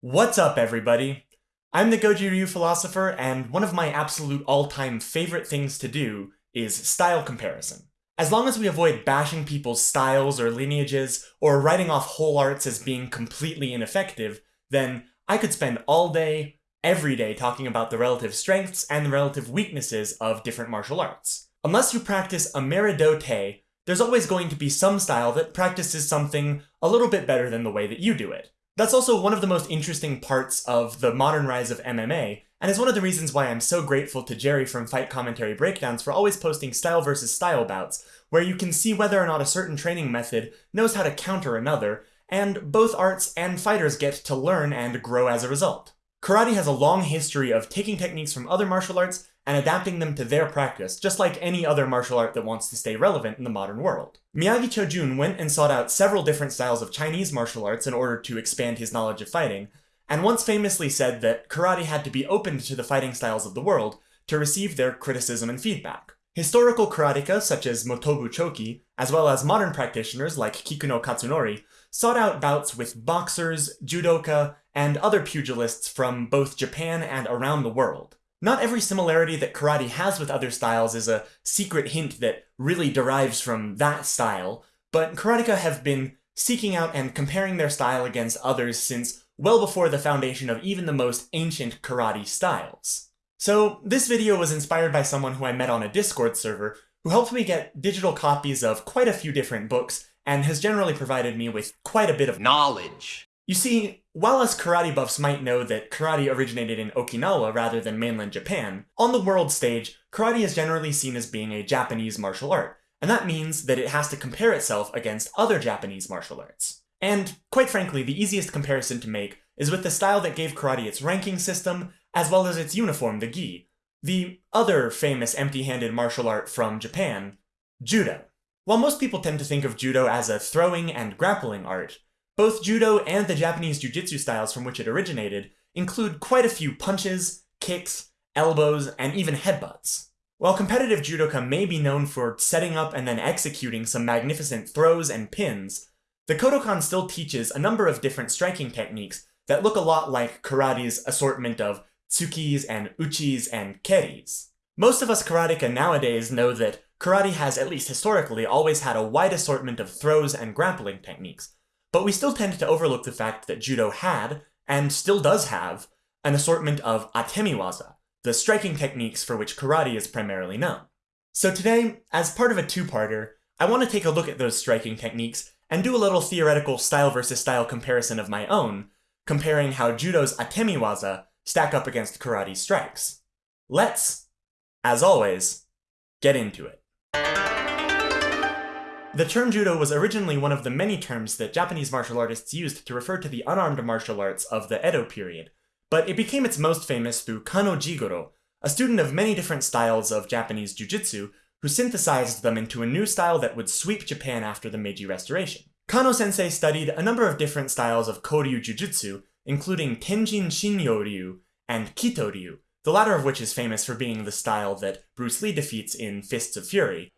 What's up, everybody? I'm the Goju Ryu philosopher, and one of my absolute all-time favorite things to do is style comparison. As long as we avoid bashing people's styles or lineages, or writing off whole arts as being completely ineffective, then I could spend all day, every day talking about the relative strengths and the relative weaknesses of different martial arts. Unless you practice Amerido Te, there's always going to be some style that practices something a little bit better than the way that you do it. That's also one of the most interesting parts of the modern rise of MMA, and is one of the reasons why I'm so grateful to Jerry from Fight Commentary Breakdowns for always posting style versus style bouts, where you can see whether or not a certain training method knows how to counter another, and both arts and fighters get to learn and grow as a result. Karate has a long history of taking techniques from other martial arts and adapting them to their practice, just like any other martial art that wants to stay relevant in the modern world. Miyagi Chojun went and sought out several different styles of Chinese martial arts in order to expand his knowledge of fighting, and once famously said that karate had to be opened to the fighting styles of the world to receive their criticism and feedback. Historical karateka such as Motobu Choki, as well as modern practitioners like Kikuno Katsunori, sought out bouts with boxers, judoka, and other pugilists from both Japan and around the world. Not every similarity that karate has with other styles is a secret hint that really derives from that style, but karateka have been seeking out and comparing their style against others since well before the foundation of even the most ancient karate styles. So this video was inspired by someone who I met on a Discord server who helped me get digital copies of quite a few different books and has generally provided me with quite a bit of knowledge. You see, while us karate buffs might know that karate originated in Okinawa rather than mainland Japan, on the world stage, karate is generally seen as being a Japanese martial art, and that means that it has to compare itself against other Japanese martial arts. And, quite frankly, the easiest comparison to make is with the style that gave karate its ranking system, as well as its uniform, the gi, the other famous empty-handed martial art from Japan, Judo. While most people tend to think of Judo as a throwing and grappling art, both Judo and the Japanese Jiu-Jitsu styles from which it originated include quite a few punches, kicks, elbows, and even headbutts. While competitive judoka may be known for setting up and then executing some magnificent throws and pins, the Kodokan still teaches a number of different striking techniques that look a lot like karate's assortment of tsukis and uchis and keris. Most of us karateka nowadays know that karate has, at least historically, always had a wide assortment of throws and grappling techniques, but we still tend to overlook the fact that judo had, and still does have, an assortment of atemiwaza, the striking techniques for which karate is primarily known. So today, as part of a two-parter, I want to take a look at those striking techniques and do a little theoretical style versus style comparison of my own, comparing how judo's atemiwaza stack up against karate's strikes. Let's, as always, get into it. The term judo was originally one of the many terms that Japanese martial artists used to refer to the unarmed martial arts of the Edo period, but it became its most famous through Kano Jigoro, a student of many different styles of Japanese jujitsu, who synthesized them into a new style that would sweep Japan after the Meiji Restoration. Kano sensei studied a number of different styles of Koryu Jujutsu, including Tenjin Shinyo Ryu and Kito Ryu, the latter of which is famous for being the style that Bruce Lee defeats in Fists of Fury,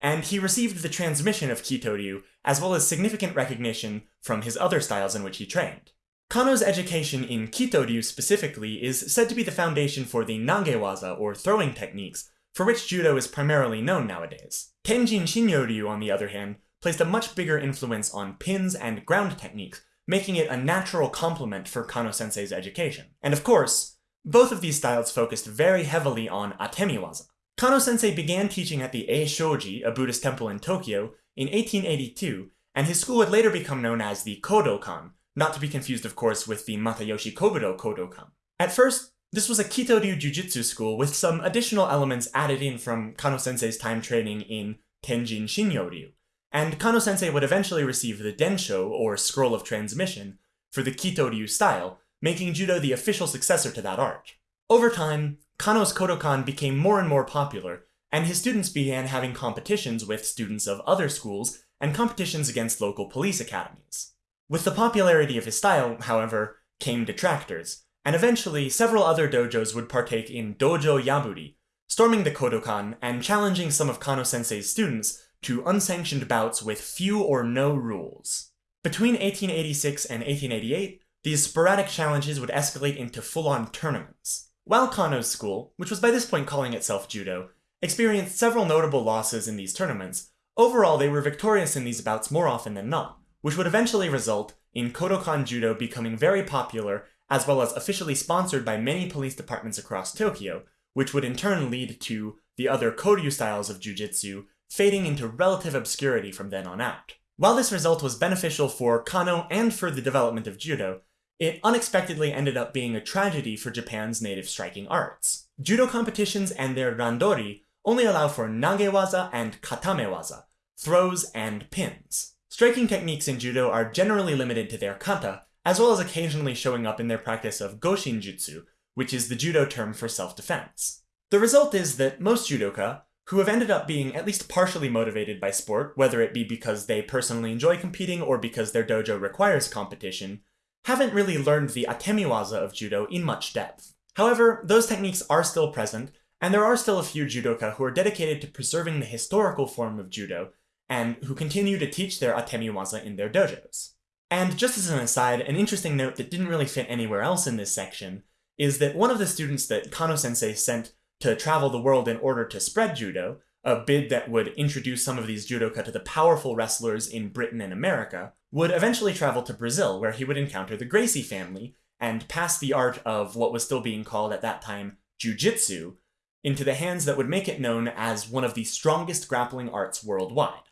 and he received the transmission of Kitoryu, as well as significant recognition from his other styles in which he trained. Kano's education in Kitoryu specifically is said to be the foundation for the Nagewaza, or throwing techniques, for which judo is primarily known nowadays. Tenjin Shinyo-ryu, on the other hand, placed a much bigger influence on pins and ground techniques, making it a natural complement for Kano-sensei's education. And of course, both of these styles focused very heavily on atemiwaza. Kano-sensei began teaching at the Eishoji, a Buddhist temple in Tokyo, in 1882, and his school would later become known as the Kodokan, not to be confused of course with the Matayoshi Kobudo Kodokan. At first, this was a Kitoryu Jujutsu school with some additional elements added in from Kano-sensei's time training in Tenjin Shinyo-ryu, and Kano-sensei would eventually receive the Densho, or Scroll of Transmission, for the Kitoryu style, making Judo the official successor to that art. Over time, Kano's Kodokan became more and more popular, and his students began having competitions with students of other schools and competitions against local police academies. With the popularity of his style, however, came detractors, and eventually several other dojos would partake in dojo yaburi, storming the Kodokan and challenging some of Kano sensei's students to unsanctioned bouts with few or no rules. Between 1886 and 1888, these sporadic challenges would escalate into full-on tournaments. While Kano's school, which was by this point calling itself Judo, experienced several notable losses in these tournaments, overall they were victorious in these bouts more often than not, which would eventually result in Kodokan Judo becoming very popular as well as officially sponsored by many police departments across Tokyo, which would in turn lead to the other Koryu styles of jujitsu fading into relative obscurity from then on out. While this result was beneficial for Kano and for the development of judo, it unexpectedly ended up being a tragedy for Japan's native striking arts. Judo competitions and their randori only allow for nagewaza and katamewaza, throws and pins. Striking techniques in judo are generally limited to their kata, as well as occasionally showing up in their practice of goshinjutsu, which is the judo term for self-defense. The result is that most judoka, who have ended up being at least partially motivated by sport, whether it be because they personally enjoy competing or because their dojo requires competition, haven't really learned the atemiwaza of judo in much depth. However, those techniques are still present, and there are still a few judoka who are dedicated to preserving the historical form of judo, and who continue to teach their atemiwaza in their dojos. And just as an aside, an interesting note that didn't really fit anywhere else in this section is that one of the students that Kano-sensei sent to travel the world in order to spread judo, a bid that would introduce some of these judoka to the powerful wrestlers in Britain and America, would eventually travel to Brazil, where he would encounter the Gracie family and pass the art of what was still being called at that time jujitsu into the hands that would make it known as one of the strongest grappling arts worldwide.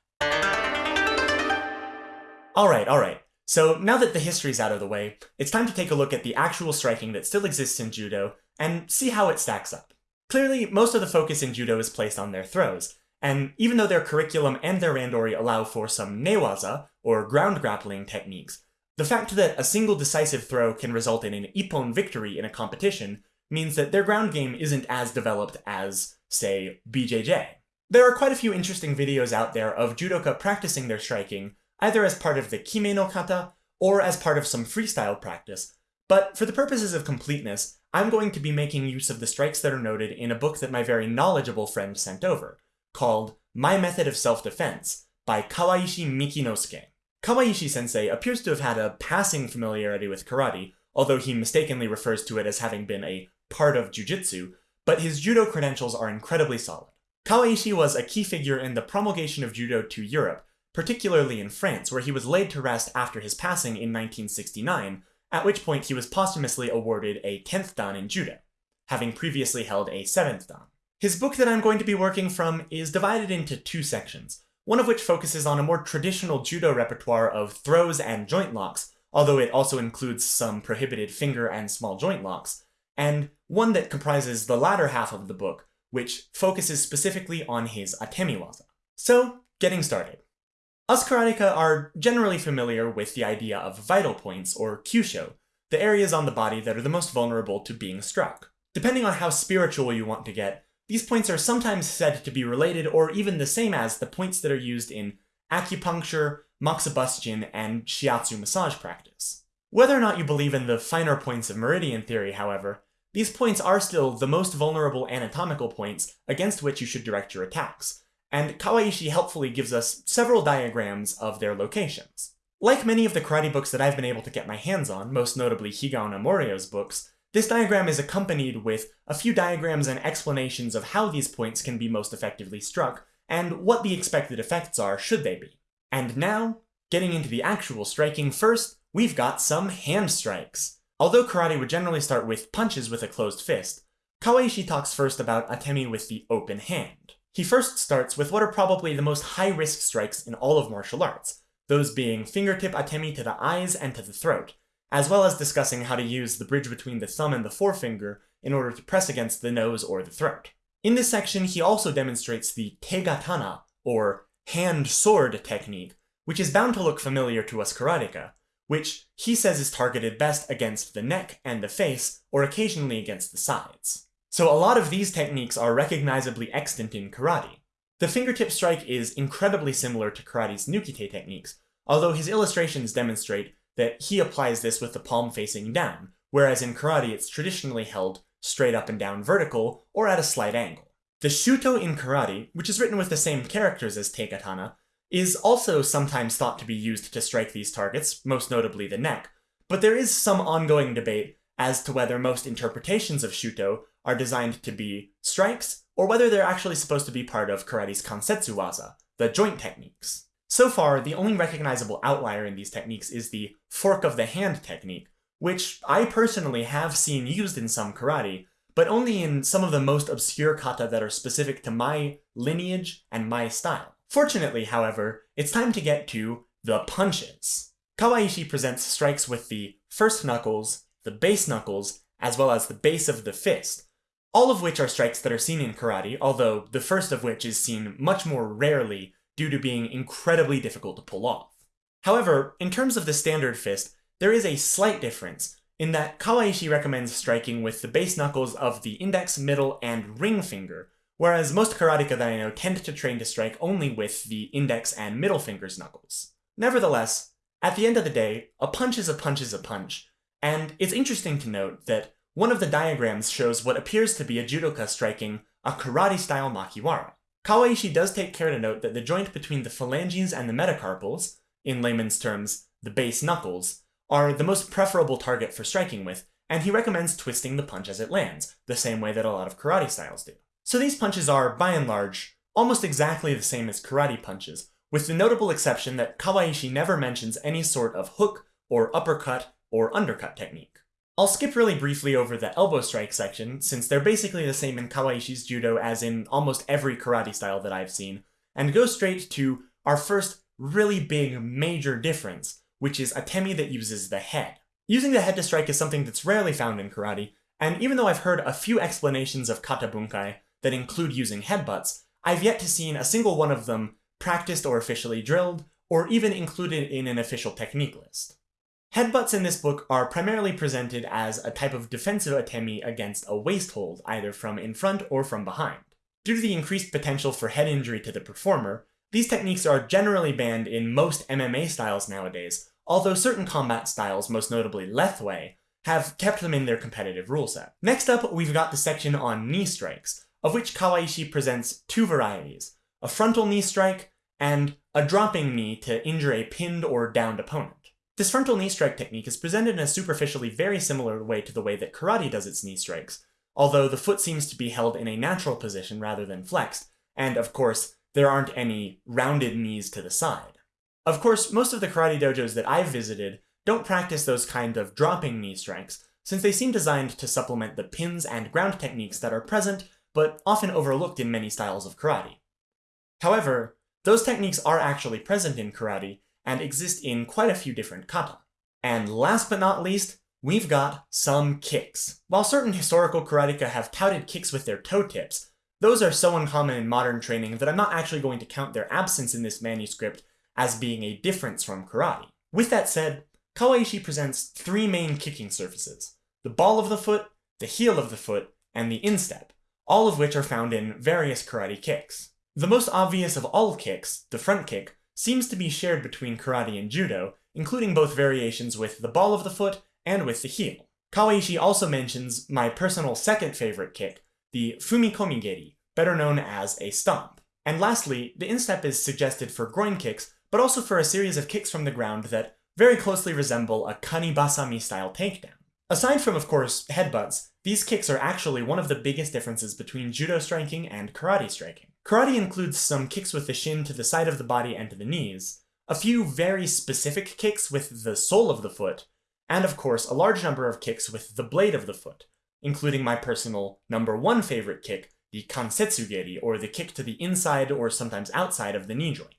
Alright, alright. So now that the history's out of the way, it's time to take a look at the actual striking that still exists in Judo and see how it stacks up. Clearly, most of the focus in Judo is placed on their throws, and even though their curriculum and their randori allow for some newaza, or ground grappling techniques, the fact that a single decisive throw can result in an ippon victory in a competition means that their ground game isn't as developed as, say, BJJ. There are quite a few interesting videos out there of judoka practicing their striking, either as part of the kime no kata, or as part of some freestyle practice, but for the purposes of completeness, I'm going to be making use of the strikes that are noted in a book that my very knowledgeable friend sent over, called My Method of Self-Defense by Kawaishi Mikinosuke. Kawaishi sensei appears to have had a passing familiarity with karate, although he mistakenly refers to it as having been a part of jujitsu, but his judo credentials are incredibly solid. Kawaishi was a key figure in the promulgation of judo to Europe, particularly in France, where he was laid to rest after his passing in 1969, at which point he was posthumously awarded a 10th dan in judo, having previously held a 7th dan. His book that I'm going to be working from is divided into two sections, one of which focuses on a more traditional judo repertoire of throws and joint locks, although it also includes some prohibited finger and small joint locks, and one that comprises the latter half of the book, which focuses specifically on his atemiwaza. So, getting started. Us karateka are generally familiar with the idea of vital points, or kyusho, the areas on the body that are the most vulnerable to being struck. Depending on how spiritual you want to get, these points are sometimes said to be related or even the same as the points that are used in acupuncture, moxibustion, and shiatsu massage practice. Whether or not you believe in the finer points of meridian theory, however, these points are still the most vulnerable anatomical points against which you should direct your attacks, and Kawaishi helpfully gives us several diagrams of their locations. Like many of the karate books that I've been able to get my hands on, most notably Higaonna Morio's books, this diagram is accompanied with a few diagrams and explanations of how these points can be most effectively struck, and what the expected effects are should they be. And now, getting into the actual striking first, we've got some hand strikes. Although karate would generally start with punches with a closed fist, Kawaishi talks first about atemi with the open hand. He first starts with what are probably the most high-risk strikes in all of martial arts, those being fingertip atemi to the eyes and to the throat, as well as discussing how to use the bridge between the thumb and the forefinger in order to press against the nose or the throat. In this section, he also demonstrates the tegatana, or hand-sword technique, which is bound to look familiar to us karateka, which he says is targeted best against the neck and the face, or occasionally against the sides. So a lot of these techniques are recognizably extant in karate. The fingertip strike is incredibly similar to karate's nukite techniques, although his illustrations demonstrate that he applies this with the palm facing down, whereas in karate it's traditionally held straight up and down vertical or at a slight angle. The shuto in karate, which is written with the same characters as tegatana, is also sometimes thought to be used to strike these targets, most notably the neck, but there is some ongoing debate as to whether most interpretations of shuto are designed to be strikes, or whether they're actually supposed to be part of karate's kansetsu waza, the joint techniques. So far, the only recognizable outlier in these techniques is the fork of the hand technique, which I personally have seen used in some karate, but only in some of the most obscure kata that are specific to my lineage and my style. Fortunately, however, it's time to get to the punches. Kawaishi presents strikes with the first knuckles, the base knuckles, as well as the base of the fist, all of which are strikes that are seen in karate, although the first of which is seen much more rarely due to being incredibly difficult to pull off. However, in terms of the standard fist, there is a slight difference, in that Kawaishi recommends striking with the base knuckles of the index, middle, and ring finger, whereas most karateka that I know tend to train to strike only with the index and middle fingers knuckles. Nevertheless, at the end of the day, a punch is a punch is a punch, and it's interesting to note that one of the diagrams shows what appears to be a judoka striking a karate-style makiwara. Kawaishi does take care to note that the joint between the phalanges and the metacarpals, in layman's terms, the base knuckles, are the most preferable target for striking with, and he recommends twisting the punch as it lands, the same way that a lot of karate styles do. So these punches are, by and large, almost exactly the same as karate punches, with the notable exception that Kawaishi never mentions any sort of hook or uppercut or undercut technique. I'll skip really briefly over the elbow strike section, since they're basically the same in Kawaishi's judo as in almost every karate style that I've seen, and go straight to our first really big major difference, which is atemi that uses the head. Using the head to strike is something that's rarely found in karate, and even though I've heard a few explanations of kata bunkai, that include using headbutts, I've yet to see a single one of them practiced or officially drilled, or even included in an official technique list. Headbutts in this book are primarily presented as a type of defensive atemi against a waist hold, either from in front or from behind. Due to the increased potential for head injury to the performer, these techniques are generally banned in most MMA styles nowadays, although certain combat styles, most notably Lethwei, have kept them in their competitive rule set. Next up, we've got the section on knee strikes, of which Kawaishi presents two varieties, a frontal knee strike and a dropping knee to injure a pinned or downed opponent. This frontal knee strike technique is presented in a superficially very similar way to the way that karate does its knee strikes, although the foot seems to be held in a natural position rather than flexed, and of course, there aren't any rounded knees to the side. Of course, most of the karate dojos that I've visited don't practice those kind of dropping knee strikes, since they seem designed to supplement the pins and ground techniques that are present but often overlooked in many styles of karate. However, those techniques are actually present in karate and exist in quite a few different kata. And last but not least, we've got some kicks. While certain historical karateka have touted kicks with their toe tips, those are so uncommon in modern training that I'm not actually going to count their absence in this manuscript as being a difference from karate. With that said, Kawaishi presents three main kicking surfaces, the ball of the foot, the heel of the foot, and the instep, all of which are found in various karate kicks. The most obvious of all kicks, the front kick, seems to be shared between karate and judo, including both variations with the ball of the foot and with the heel. Kawaishi also mentions my personal second favorite kick, the fumikomi geri, better known as a stomp. And lastly, the instep is suggested for groin kicks, but also for a series of kicks from the ground that very closely resemble a kanibasami style takedown. Aside from, of course, headbutts, these kicks are actually one of the biggest differences between judo striking and karate striking. Karate includes some kicks with the shin to the side of the body and to the knees, a few very specific kicks with the sole of the foot, and of course a large number of kicks with the blade of the foot, including my personal number one favorite kick, the kansetsugeri, or the kick to the inside or sometimes outside of the knee joint.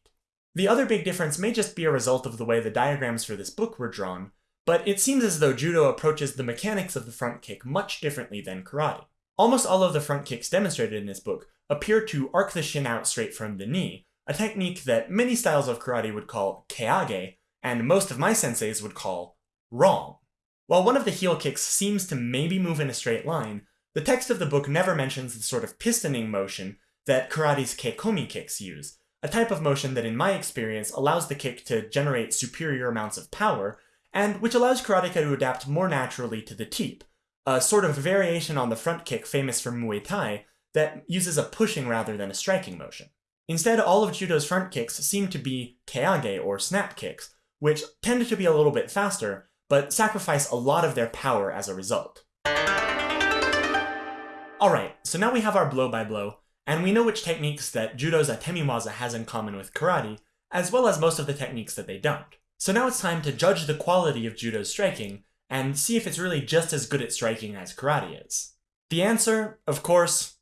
The other big difference may just be a result of the way the diagrams for this book were drawn, but it seems as though judo approaches the mechanics of the front kick much differently than karate. Almost all of the front kicks demonstrated in this book appear to arc the shin out straight from the knee, a technique that many styles of karate would call keage, and most of my senseis would call wrong. While one of the heel kicks seems to maybe move in a straight line, the text of the book never mentions the sort of pistoning motion that karate's kekomi kicks use, a type of motion that in my experience allows the kick to generate superior amounts of power and which allows karateka to adapt more naturally to the teep, a sort of variation on the front kick famous for Muay Thai that uses a pushing rather than a striking motion. Instead, all of Judo's front kicks seem to be keage or snap kicks, which tend to be a little bit faster, but sacrifice a lot of their power as a result. Alright, so now we have our blow by blow, and we know which techniques that Judo's Atemiwaza has in common with karate, as well as most of the techniques that they don't. So now it's time to judge the quality of Judo's striking, and see if it's really just as good at striking as karate is. The answer, of course,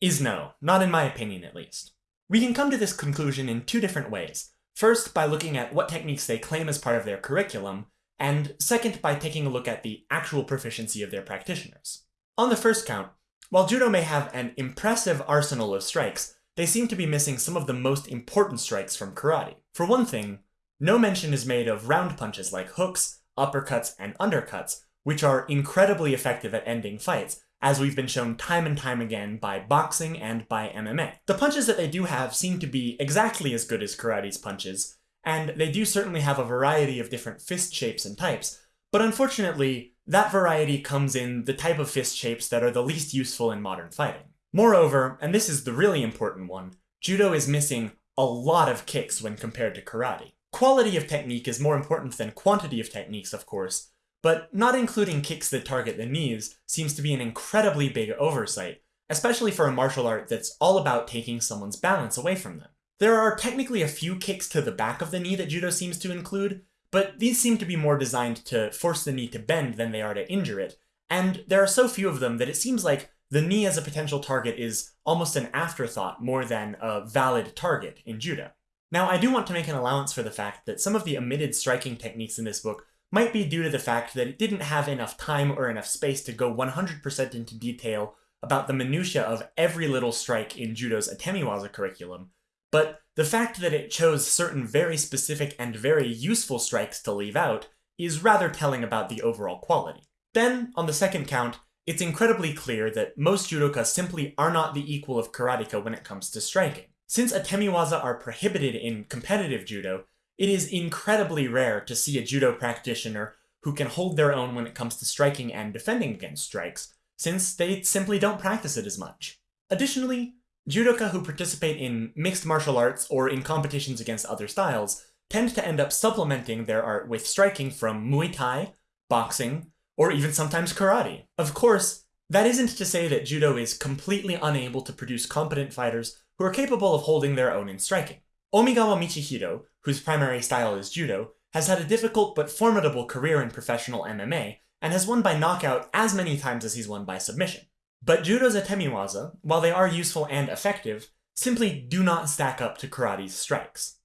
is no, not in my opinion at least. We can come to this conclusion in two different ways. First, by looking at what techniques they claim as part of their curriculum, and second, by taking a look at the actual proficiency of their practitioners. On the first count, while Judo may have an impressive arsenal of strikes, they seem to be missing some of the most important strikes from karate. For one thing, no mention is made of round punches like hooks, uppercuts, and undercuts, which are incredibly effective at ending fights, as we've been shown time and time again by boxing and by MMA. The punches that they do have seem to be exactly as good as karate's punches, and they do certainly have a variety of different fist shapes and types, but unfortunately, that variety comes in the type of fist shapes that are the least useful in modern fighting. Moreover, and this is the really important one, Judo is missing a lot of kicks when compared to karate. Quality of technique is more important than quantity of techniques, of course, but not including kicks that target the knees seems to be an incredibly big oversight, especially for a martial art that's all about taking someone's balance away from them. There are technically a few kicks to the back of the knee that Judo seems to include, but these seem to be more designed to force the knee to bend than they are to injure it, and there are so few of them that it seems like the knee as a potential target is almost an afterthought more than a valid target in Judo. Now, I do want to make an allowance for the fact that some of the omitted striking techniques in this book might be due to the fact that it didn't have enough time or enough space to go 100% into detail about the minutiae of every little strike in Judo's Atemiwaza curriculum, but the fact that it chose certain very specific and very useful strikes to leave out is rather telling about the overall quality. Then, on the second count, it's incredibly clear that most judoka simply are not the equal of karateka when it comes to striking. Since Atemiwaza are prohibited in competitive judo, it is incredibly rare to see a judo practitioner who can hold their own when it comes to striking and defending against strikes, since they simply don't practice it as much. Additionally, judoka who participate in mixed martial arts or in competitions against other styles tend to end up supplementing their art with striking from Muay Thai, boxing, or even sometimes karate. Of course, that isn't to say that judo is completely unable to produce competent fighters who are capable of holding their own in striking. Omigawa Michihiro, whose primary style is judo, has had a difficult but formidable career in professional MMA, and has won by knockout as many times as he's won by submission. But judo's atemiwaza, while they are useful and effective, simply do not stack up to karate's strikes.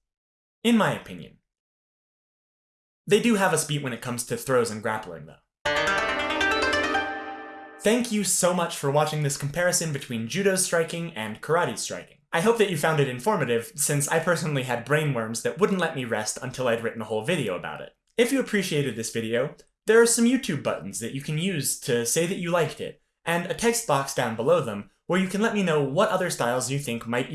In my opinion. They do have a speed when it comes to throws and grappling, though. Thank you so much for watching this comparison between judo's striking and karate's striking. I hope that you found it informative, since I personally had brainworms that wouldn't let me rest until I'd written a whole video about it. If you appreciated this video, there are some YouTube buttons that you can use to say that you liked it, and a text box down below them where you can let me know what other styles you think might even